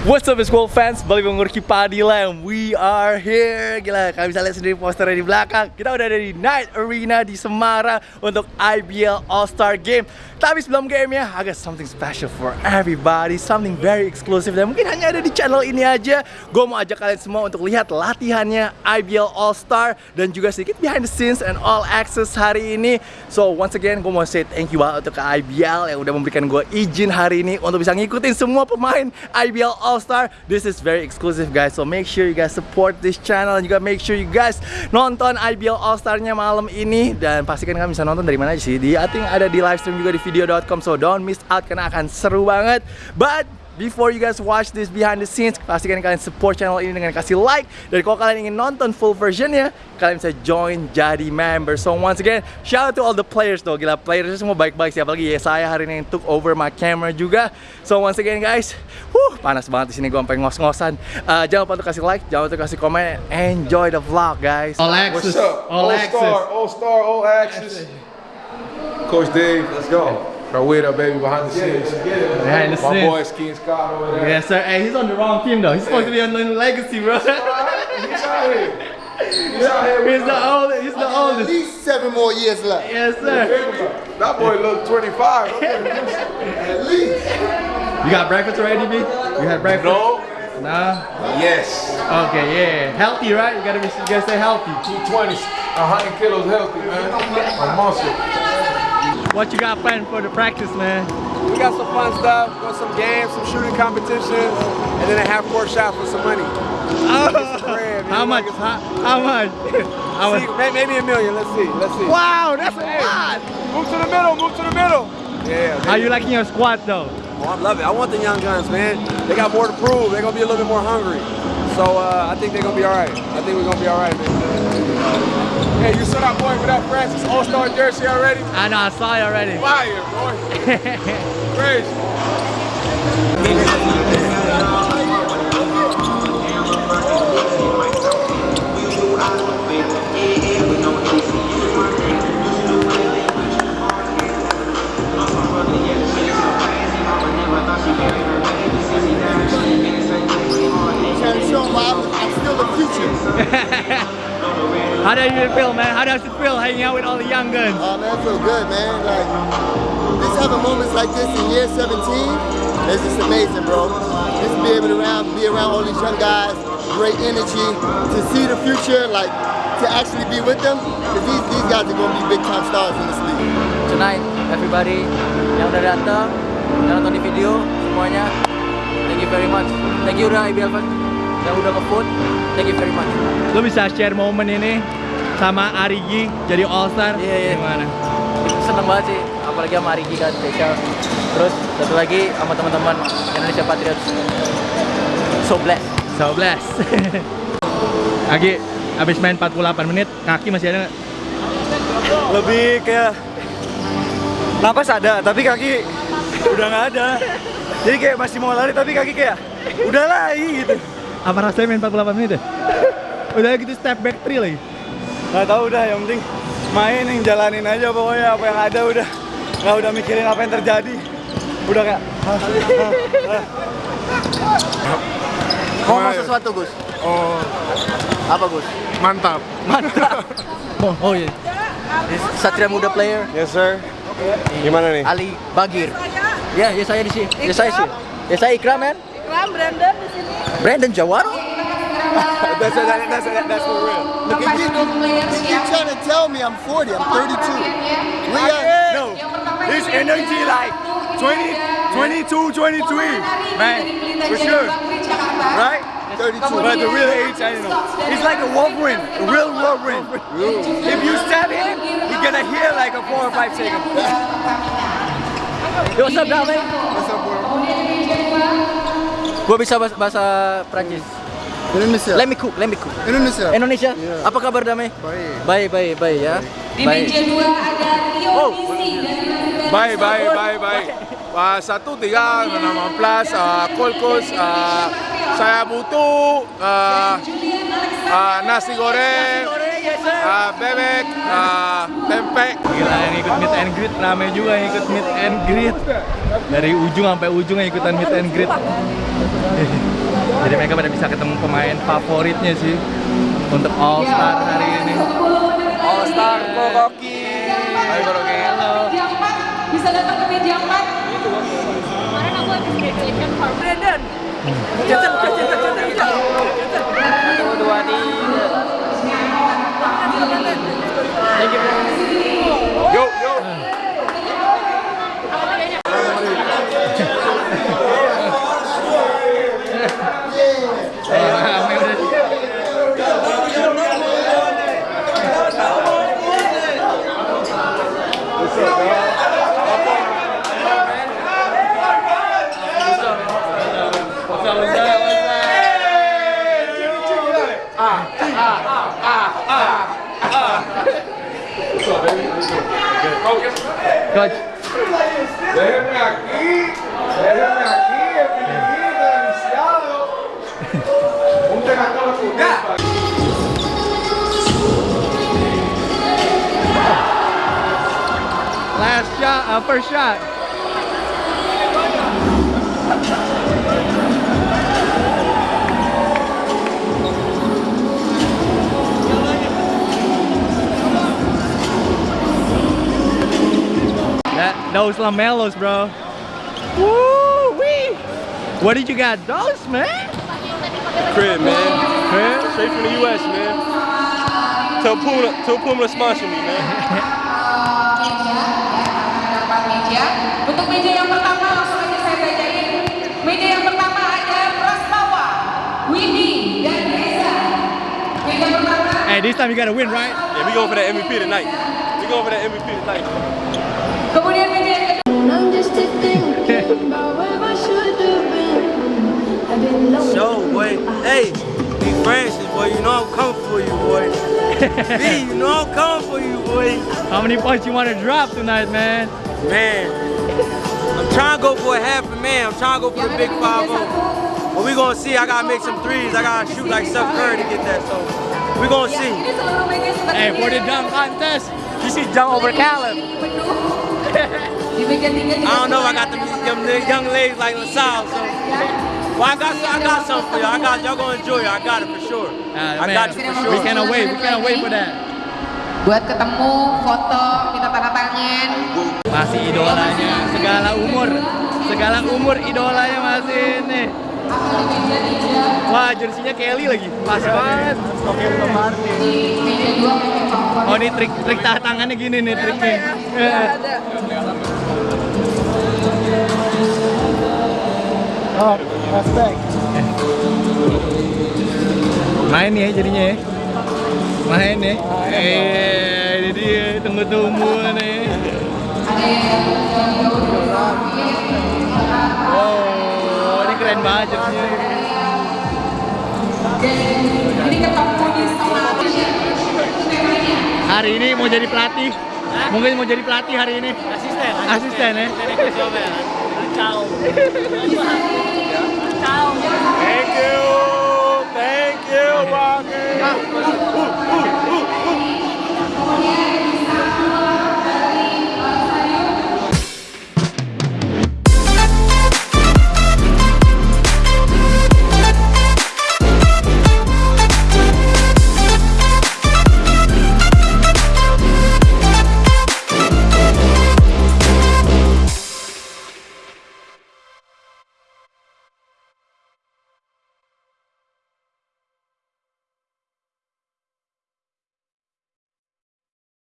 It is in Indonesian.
What's up School fans, balik mengurki Padilam We are here. Gila, kalian bisa lihat sendiri posternya di belakang. Kita udah ada di Night Arena di Semarang Untuk IBL All-Star Game. Tapi sebelum gamenya, I got something special for everybody. Something very exclusive Dan mungkin hanya ada di channel ini aja. Gue mau ajak kalian semua untuk lihat latihannya IBL All-Star Dan juga sedikit behind the scenes and all access hari ini. So once again, gue mau say thank you banget untuk IBL Yang udah memberikan gue izin hari ini Untuk bisa ngikutin semua pemain IBL All-Star. This is very exclusive guys. So make sure you guys support this channel. Dan juga make sure you guys nonton IBL All-Star-nya malam ini. Dan pastikan kalian bisa nonton dari mana aja sih? Di, I think ada di live stream juga di video.com So don't miss out karena akan seru banget. But Before you guys watch this behind the scenes, pastikan kalian support channel ini dengan kasih like. Dan kalau kalian ingin nonton full versionnya, kalian bisa join jadi member. So once again, shout out to all the players though. Gila, players semua baik-baik sih. Apalagi ya saya hari ini yang took over my camera juga. So once again guys, whew, panas banget di sini gue sampai ngos-ngosan. Uh, jangan lupa untuk kasih like, jangan lupa untuk kasih komen. Enjoy the vlog guys. All What's access. up? All All access. star, all star, all access. Coach Dave, let's go. Rawita, baby, behind the scenes. Behind the My scenes. boy Ski Scott over there. Yes, sir. Hey, he's on the wrong team though. He's supposed to be on the legacy, bro. He's out here. He's out here. he's the oldest. He's the At oldest. least seven more years left. Yes, sir. That boy look 25. At least. You got breakfast already, B? You had breakfast? No. Nah. Yes. Okay, yeah. Healthy, right? You gotta be. You gotta stay healthy. 220, 100 kilos healthy, man. A muscle. What you got planned for the practice, man? We got some fun stuff, got some games, some shooting competitions, and then a half court shot for some money. Oh, bread. How much? How, how much? How much? may- maybe a million. Let's see. Let's see. Wow, that's a lot. Move to the middle. Move to the middle. Yeah. How you liking your squat though? Oh, I love it. I want the young guns, man. They got more to prove. They're gonna be a little bit more hungry. So uh, I think they're gonna be all right. I think we're gonna be all right, man. Hey, you saw that boy with that Francis All Star jersey already? I know, I saw it already. Fire, boy. Crazy. How does it feel, man? How does it feel hanging out with all the young guns? Oh man, I feel good, man. Like just having moments like this in year 17 is just amazing, bro. Just to be able to around, be around all these young guys, great energy, to see the future, like to actually be with them, because these, these guys are gonna be big time stars in this league. Tonight, everybody yang udah datang, yang nonton di video, semuanya, thank you very much. Thank you udah IBL fans yang udah nge-vote, thank you very much. Lo bisa share momen ini sama Arigi jadi All Star? Iya, iya. Gimana? Seneng banget sih, apalagi sama Riki kan spesial. Terus satu lagi sama teman-teman Indonesia Patriots. So blessed. So bless. Agi, abis main 48 menit, kaki masih ada nggak? lebih kayak napas ada tapi kaki udah nggak ada jadi kayak masih mau lari tapi kaki kayak udah lari gitu Apa rasanya main 48 menit ya? Udah gitu step back three lagi. nggak tahu udah yang penting main yang jalanin aja pokoknya apa yang ada udah nggak udah mikirin apa yang terjadi udah kayak. Ngomong sesuatu Gus. Oh, Apa Gus? mantap. Oh, oh iya. Satria Muda player Yes, sir. Gimana nih? Ali Bagir. Ya, ya saya di sini. Ya saya sih. Ya saya Ikram man. Ikram Brandon di sini. Brandon Jawaro. That's, that, that's, that, that's for real. Look, you keep, you keep trying to tell me I'm 40, I'm 32. We got, no this energy like 20 22 23 man for sure right 32. But the real age, I don't know. It's like a Wolverine, a real Wolverine. If you stab him, you're gonna hear like a four or five seconds. Yo, what's up, Dame? Gua bisa bahasa, bahasa Prancis. Indonesia. Let me cook, let me cook. Indonesia. Indonesia. Iya. Apa kabar Dame? Baik. Baik, baik, baik ya. Di Baik. meja dua ada Rio Oh. Baik, baik, baik, baik. Uh, satu tiga enam belas uh, kolkos uh, saya butuh uh, uh, nasi goreng uh, bebek, uh, pempek. Gila yang ikut meet and greet rame juga yang ikut meet and greet dari ujung sampai ujung yang ikutan meet and greet. Jadi mereka pada bisa ketemu pemain favoritnya sih untuk All Star hari ini. All Star Kokoki. Hai Koroki. Halo. Meja 4 bisa datang ke meja 4. Kemarin aku habis graduation from Brandon. Thank you. Yo, yo. Cante. Déjeme aqui, déjeme aqui, bienvenida, iniciado. Vamos pegar a cola com o Last shot, upper shot. Those lamellos, bro. Woo wee! What did you got? Those, man? Crib, man. Crib? Straight from the US, man. Tell Puma, tell Puma to sponsor me, man. Untuk meja yang pertama langsung aja saya bacain. Meja yang pertama ada Prastawa, Windy, dan Reza. Meja pertama Hey, this time you gotta win, right? Yeah, we going for that MVP tonight. We going for that MVP tonight. Kemudian meja yang kedua. I'm just a thinking about where I should have been. I've been lonely. Show, boy. Hey, be Francis, boy. You know I'm coming for you, boy. B, you know I'm coming for you, boy. How many points you want to drop tonight, man? Man, I'm trying to go for a half a man. I'm trying to go for the big 5 But we gonna see. I gotta make some threes. I gotta shoot like Steph Curry to get that. So we gonna see. Ini seluruh meja seperti Hey, for the dunk contest, You see jump over Caleb. I don't know if I got them, them young ladies like LaSalle. So, well, I got I got something for y'all. I got y'all gonna enjoy it. I got it for sure. Uh, I man, got you for we sure. cannot wait. We cannot wait for that. Buat ketemu, foto, minta tanda tangan. Masih idolanya, segala umur, segala umur idolanya masih ini. Wah, jersinya Kelly lagi, pas banget. Oke, Oh, ini trik trik tahan tangannya gini nih triknya. Oh, respect. Main ya jadinya ya. Main ya. Eh, ini dia tunggu-tunggu nih. Wow, ini keren banget jersinya. Ini ketemu di Hari ini mau jadi pelatih. Mungkin mau jadi pelatih hari ini. Asisten. Asisten ya. Thank still rocking.